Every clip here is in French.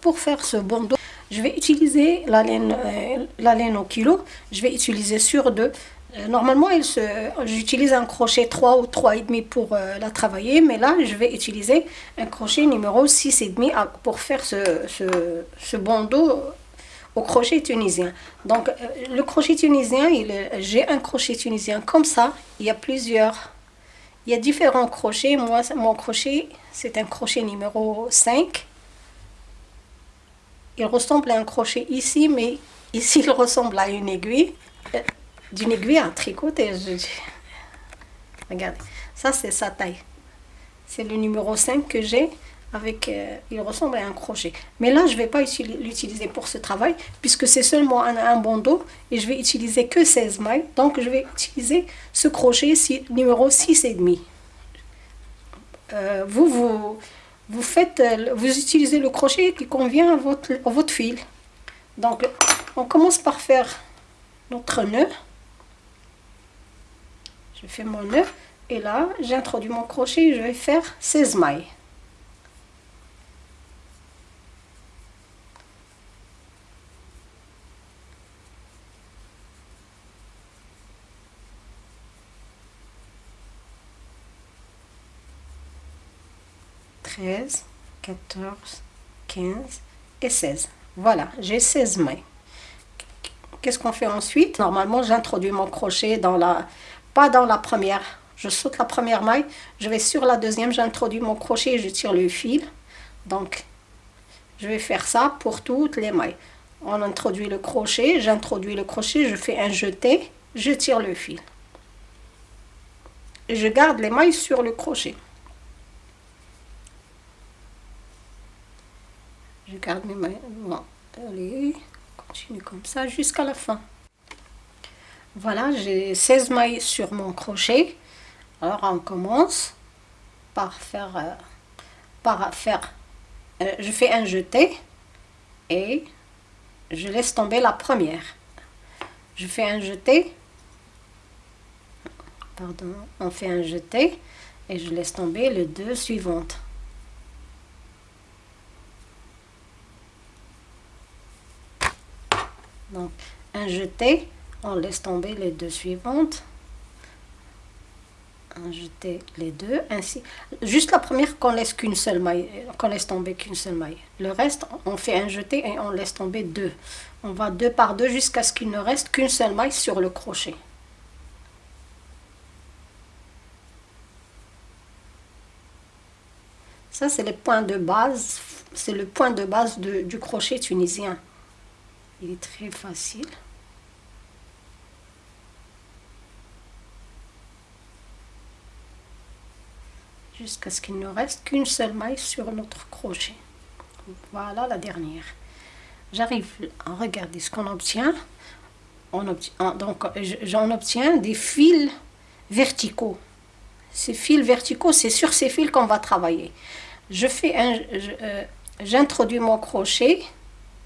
pour faire ce bandeau, je vais utiliser la laine, euh, la laine au kilo. Je vais utiliser sur deux. Euh, normalement, j'utilise un crochet 3 ou 3,5 pour euh, la travailler, mais là, je vais utiliser un crochet numéro 6,5 pour faire ce, ce, bandeau au crochet tunisien. Donc, le crochet tunisien, j'ai un crochet tunisien comme ça. Il y a plusieurs, il y a différents crochets. Moi, mon crochet, c'est un crochet numéro 5. Il ressemble à un crochet ici, mais ici, il ressemble à une aiguille d'une aiguille à tricoter. Regardez, ça c'est sa taille. C'est le numéro 5 que j'ai. avec euh, Il ressemble à un crochet. Mais là, je ne vais pas l'utiliser pour ce travail, puisque c'est seulement un, un, bandeau, et je vais utiliser que 16 mailles. Donc, je vais utiliser ce crochet numéro 6,5. Euh, vous, vous, vous, faites, euh, vous utilisez le crochet qui convient à votre, fil. Donc, on commence par faire notre nœud je fais mon nœud et là j'introduis mon crochet je vais faire 16 mailles Treize, 14, 15 et 16. Voilà, j'ai 16 mailles. Qu'est-ce qu'on fait ensuite? Normalement, j'introduis mon crochet dans la, dans la première. Je saute la première maille, je vais sur la deuxième, j'introduis mon crochet et je tire le fil. Donc, je vais faire ça pour toutes les mailles. On introduit le crochet, j'introduis le crochet, je fais un jeté, je tire le fil. Je garde les mailles sur le crochet. Je garde mes mailles. Bon, allez, continue comme ça jusqu'à la fin. Voilà, j'ai 16 mailles sur mon crochet. Alors, on commence par faire... Euh, par faire euh, je fais un jeté et je laisse tomber la première. Je fais un jeté. Pardon, on fait un jeté et je laisse tomber les deux suivantes. Donc, un jeté on laisse tomber les deux suivantes. On jeter les deux ainsi. Juste la première qu'on laisse qu'une seule maille qu'on laisse tomber qu'une seule maille. Le reste on fait un jeté et on laisse tomber deux. On va deux par deux jusqu'à ce qu'il ne reste qu'une seule maille sur le crochet. Ça c'est le point de base. C'est le point de base du crochet tunisien il est très facile jusqu'à ce qu'il ne reste qu'une seule maille sur notre crochet. Voilà la dernière. J'arrive à regarder ce qu'on obtient. On obtient donc j'en obtiens des fils verticaux. Ces fils verticaux, c'est sur ces fils qu'on va travailler. Je fais un, euh, j'introduis mon crochet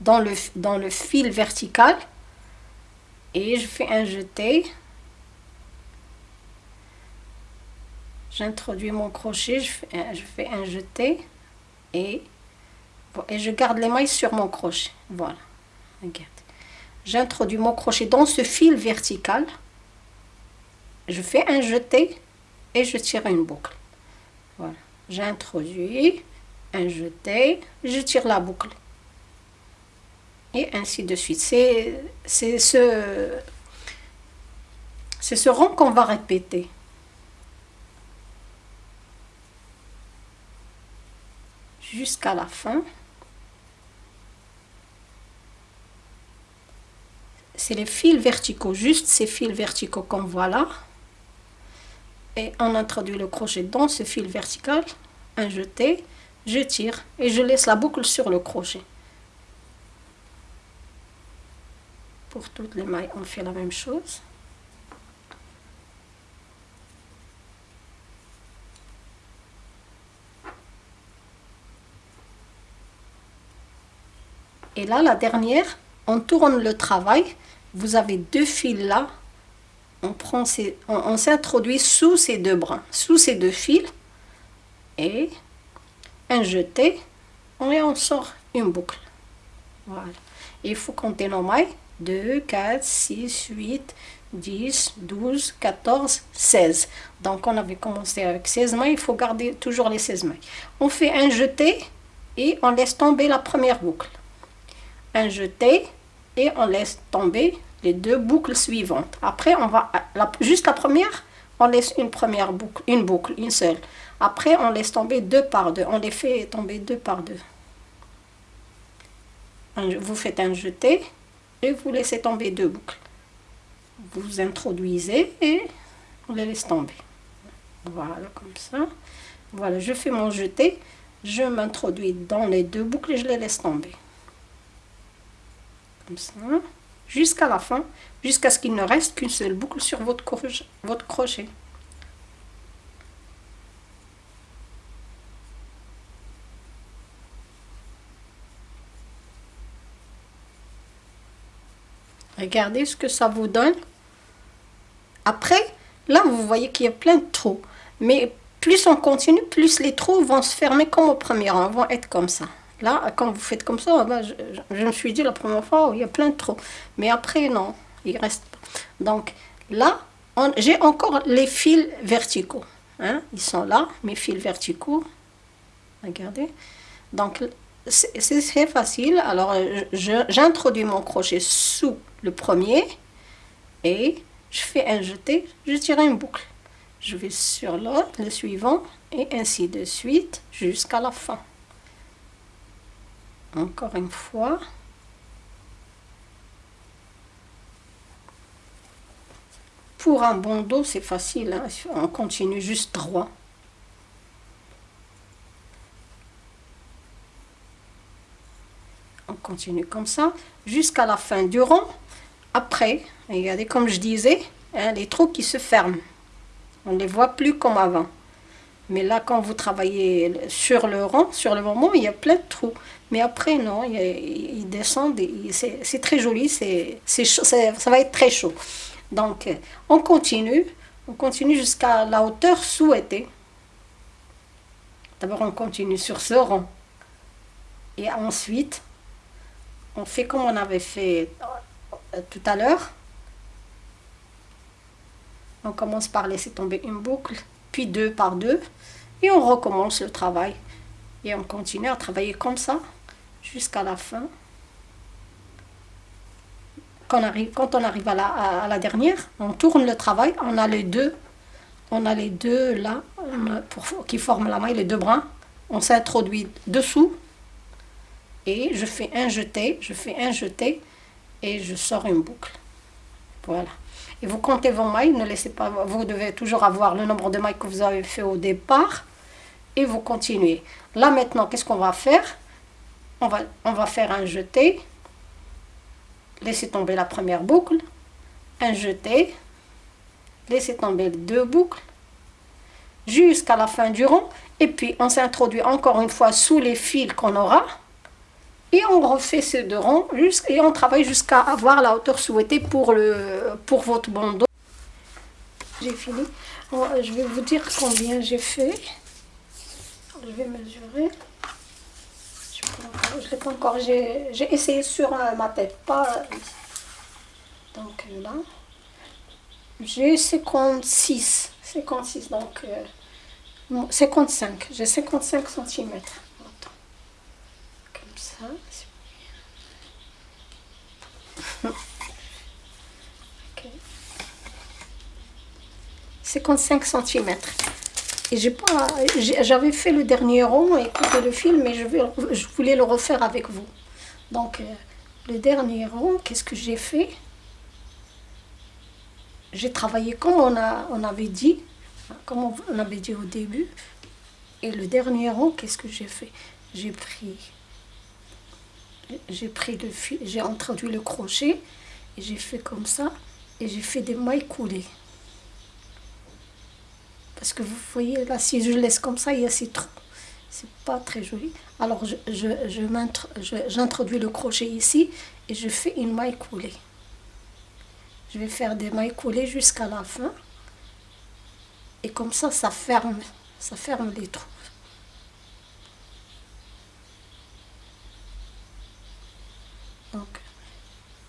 dans le, dans le fil vertical et je fais un jeté j'introduis mon crochet, je fais, un, jeté et, et je garde les mailles sur mon crochet. Voilà, regarde. J'introduis mon crochet dans ce fil vertical, je fais un jeté et je tire une boucle. Voilà, j'introduis, un jeté, je tire la boucle. Et ainsi de suite. C'est ce, ce rond qu'on va répéter. jusqu'à la fin. C'est les fils verticaux, juste ces fils verticaux comme voilà. Et on introduit le crochet dans ce fil vertical, un jeté, je tire et je laisse la boucle sur le crochet. Pour toutes les mailles, on fait la même chose. Et là, la dernière, on tourne le travail. Vous avez deux fils là. On, prend ces, on, s'introduit sous ces deux brins, sous ces deux fils. Et un jeté. Et on sort une boucle. Voilà. Il faut compter nos mailles. 2, 4, 6, 8, 10, 12, 14, 16. Donc on avait commencé avec 16 mailles, il faut garder toujours les 16 mailles. On fait un jeté et on laisse tomber la première boucle. Un jeté et on laisse tomber les deux boucles suivantes. Après, on va juste la première, on laisse une première boucle, une boucle, une seule. Après, on laisse tomber deux par deux. On les fait tomber deux par deux. Vous faites un jeté et vous laissez tomber deux boucles. Vous introduisez et on les laisse tomber. Voilà, comme ça. Voilà, je fais mon jeté. Je m'introduis dans les deux boucles et je les laisse tomber. Comme ça. Jusqu'à la fin, jusqu'à ce qu'il ne reste qu'une seule boucle sur votre crochet. Votre crochet. Regardez ce que ça vous donne. Après, là, vous voyez qu'il y a plein de trous. Mais plus on continue, plus les trous vont se fermer comme au premier rang, vont être comme ça. Là, quand vous faites comme ça, je, me suis dit la première fois, oh, il y a plein de trous. Mais après, non, il reste pas. Donc là, j'ai encore les fils verticaux. Hein. Ils sont là, mes fils verticaux. Regardez. Donc, c'est facile. Alors, j'introduis mon crochet sous le premier et je fais un jeté, je tire une boucle. Je vais sur l'autre, le suivant, et ainsi de suite jusqu'à la fin. Encore une fois. Pour un bandeau, c'est facile, hein. on continue juste droit. Continue comme ça jusqu'à la fin du rond. Après, regardez comme je disais, hein, les trous qui se ferment. On ne les voit plus comme avant. Mais là, quand vous travaillez sur le rang, sur le moment, il y a plein de trous. Mais après, non, ils descendent, c'est très joli, c'est ça va être très chaud. Donc, on continue, on continue jusqu'à la hauteur souhaitée. D'abord, on continue sur ce rang. Et ensuite, on fait comme on avait fait euh, tout à l'heure. On commence par laisser tomber une boucle, puis deux par deux, et on recommence le travail. Et on continue à travailler comme ça jusqu'à la fin. Quand on arrive, quand on arrive à, la, dernière, on tourne le travail, on a les deux, on a les deux là, pour, qui forment la maille, les deux brins. On s'introduit dessous, et je fais un jeté, je fais un jeté, et je sors une boucle. Voilà. Et vous comptez vos mailles, ne laissez pas, vous devez toujours avoir le nombre de mailles que vous avez fait au départ et vous continuez. Là maintenant, qu'est-ce qu'on va faire? On va, on va faire un jeté, laissez tomber la première boucle, un jeté, laissez tomber deux boucles. Jusqu'à la fin du rond. Et puis on s'introduit encore une fois sous les fils qu'on aura et on refait ces deux rangs et on travaille jusqu'à avoir la hauteur souhaitée pour, le, pour votre bandeau. J'ai fini. je vais vous dire combien j'ai fait. Je vais mesurer. Je ne l'ai pas encore. J'ai essayé sur euh, ma tête, pas Donc là, j'ai 56. 56, donc 55. Euh, j'ai 55 cm. Ça. 55 cm. Et j'ai pas, j'avais fait le dernier rond et écouté le film, mais je, vais, je voulais le refaire avec vous. Donc, euh, le dernier rond, qu'est-ce que j'ai fait? J'ai travaillé comme on, a, on avait dit, comme on avait dit au début. Et le dernier rond, qu'est-ce que j'ai fait? J'ai pris, j'ai pris le fil, j'ai introduit le crochet et j'ai fait comme ça et j'ai fait des mailles coulées. Parce que vous voyez là, si je laisse comme ça, il y a ces trous. C'est pas très joli. Alors je, je, j'introduis le crochet ici et je fais une maille coulée. Je vais faire des mailles coulées jusqu'à la fin. Et comme ça, ça ferme, ça ferme les trous. Donc,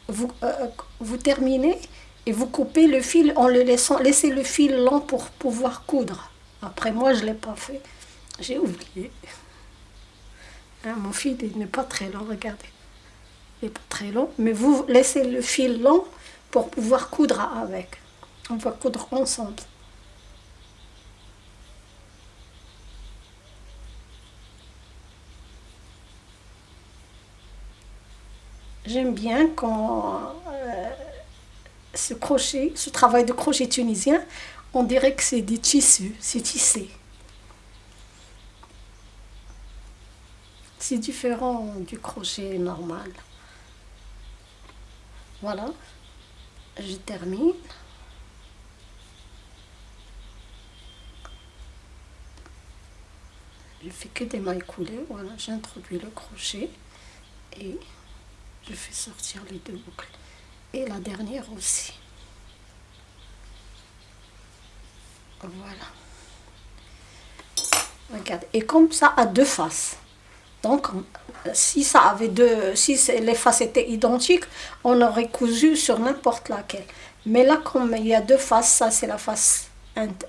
vous, euh, vous terminez et vous coupez le fil en le laissant, laissez le fil long pour pouvoir coudre. Après, moi, je ne l'ai pas fait. J'ai oublié. Hein, mon fil, il n'est pas très long, regardez. Il n'est pas très long, mais vous laissez le fil long pour pouvoir coudre avec. On va coudre ensemble. J'aime bien quand euh, ce crochet, ce travail de crochet tunisien, on dirait que c'est des tissus, c'est tissé. C'est différent du crochet normal. Voilà, je termine. Je fais que des mailles coulées, voilà, j'introduis le crochet et je fais sortir les deux boucles. Et la dernière aussi. Voilà. Regarde, et comme ça à deux faces. Donc, si ça avait deux, si les faces étaient identiques, on aurait cousu sur n'importe laquelle. Mais là, comme il y a deux faces, ça c'est la face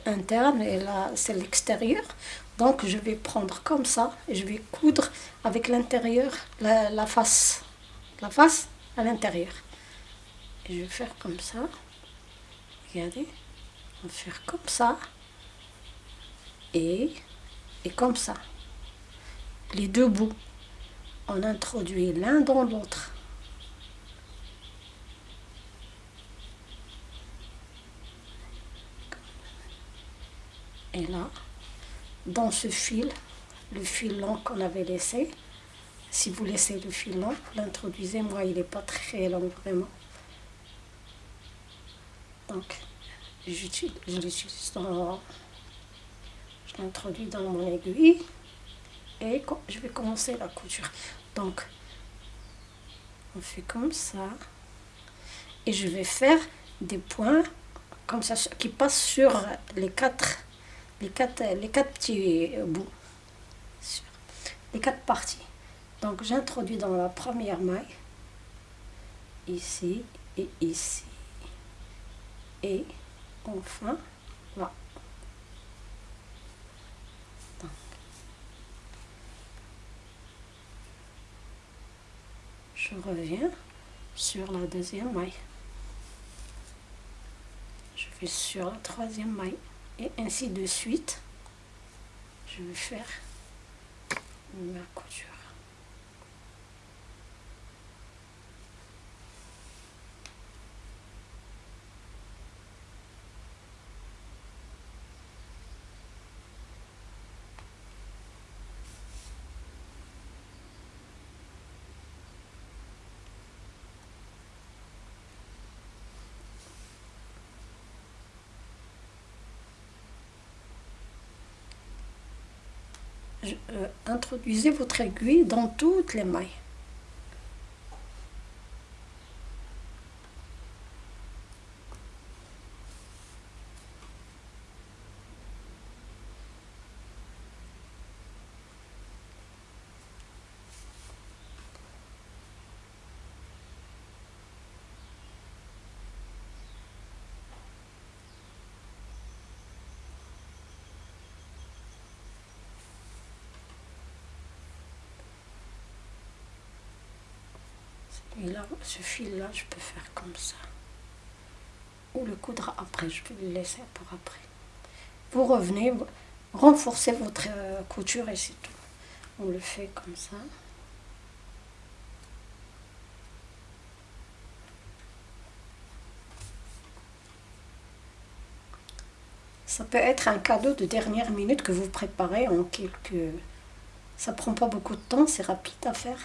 interne et là c'est l'extérieur. Donc, je vais prendre comme ça et je vais coudre avec l'intérieur, la, face, la face à l'intérieur. Je vais faire comme ça. Regardez, on va faire comme ça et, et comme ça les deux bouts. On introduit l'un dans l'autre. Et là, dans ce fil, le fil long qu'on avait laissé, si vous laissez le fil long, l'introduisez, moi il n'est pas très long vraiment. Donc, je l'utilise dans... Je l'introduis dans mon aiguille et je vais commencer la couture donc on fait comme ça et je vais faire des points comme ça qui passent sur les quatre les quatre les quatre petits bouts les quatre parties donc j'introduis dans la première maille ici et ici. Et enfin voilà je reviens sur la deuxième maille. Je vais sur la troisième maille. Et ainsi de suite je vais faire ma couture Euh, introduisez votre aiguille dans toutes les mailles. Et là, ce fil-là, je peux faire comme ça. Ou le coudre après, je peux le laisser pour après. Vous revenez, renforcez votre euh, couture et c'est tout. On le fait comme ça. Ça peut être un cadeau de dernière minute que vous préparez en quelques... Ça prend pas beaucoup de temps, c'est rapide à faire.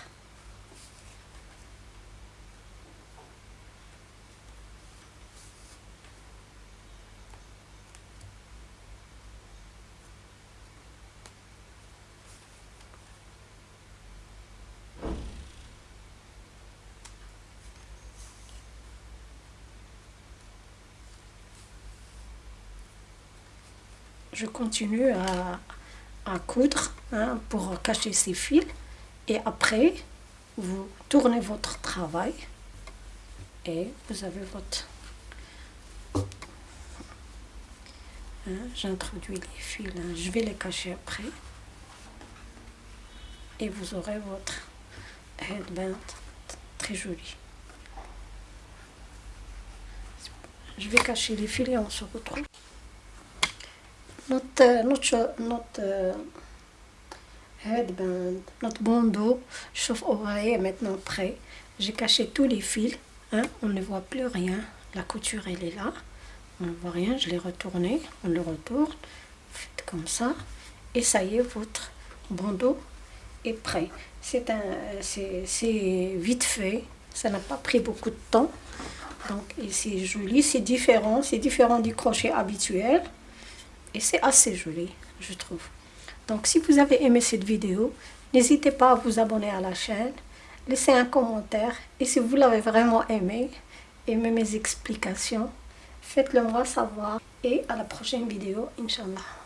Je continue à, coudre hein, pour cacher ces fils. Et après, vous tournez votre travail et vous avez votre... Hein, j'introduis les fils, hein. je vais les cacher après. Et vous aurez votre headband très joli. Je vais cacher les fils et on se retrouve. Notre, euh, headband, notre bandeau, chauffe-oreille est maintenant prêt. J'ai caché tous les fils, hein, on ne voit plus rien. La couture elle est là, on ne voit rien, je l'ai retourné, on le retourne, faites comme ça, et ça y est, votre bandeau est prêt. C'est c'est vite fait, ça n'a pas pris beaucoup de temps. Donc, c'est joli, c'est différent, c'est différent du crochet habituel. Et c'est assez joli, je trouve. Donc, si vous avez aimé cette vidéo, n'hésitez pas à vous abonner à la chaîne, laissez un commentaire. Et si vous l'avez vraiment aimé, aimez mes explications, faites-le moi savoir. Et à la prochaine vidéo, Inch'Allah.